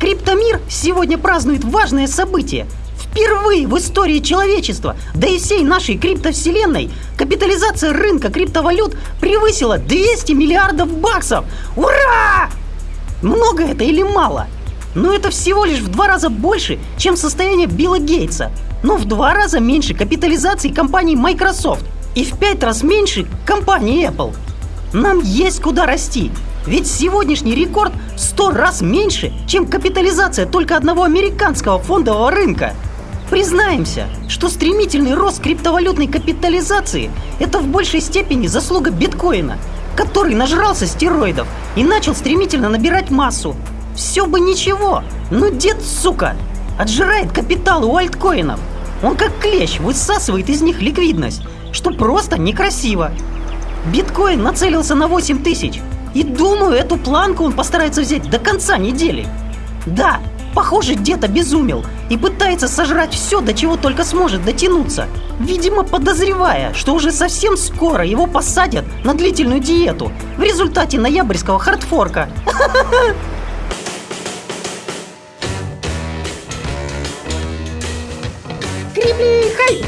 Криптомир сегодня празднует важное событие. Впервые в истории человечества, да и всей нашей криптовселенной, капитализация рынка криптовалют превысила 200 миллиардов баксов. Ура! Много это или мало? Но это всего лишь в два раза больше, чем состояние Билла Гейтса. Но в два раза меньше капитализации компании Microsoft. И в пять раз меньше компании Apple. Нам есть куда расти. Ведь сегодняшний рекорд в 100 раз меньше, чем капитализация только одного американского фондового рынка. Признаемся, что стремительный рост криптовалютной капитализации – это в большей степени заслуга биткоина, который нажрался стероидов и начал стремительно набирать массу. Все бы ничего, но дед, сука, отжирает капитал у альткоинов. Он как клещ высасывает из них ликвидность, что просто некрасиво. Биткоин нацелился на 8 тысяч, и думаю, эту планку он постарается взять до конца недели. Да, похоже, дед обезумел и пытается сожрать все, до чего только сможет дотянуться. Видимо, подозревая, что уже совсем скоро его посадят на длительную диету в результате ноябрьского хардфорка. Крибли, хай!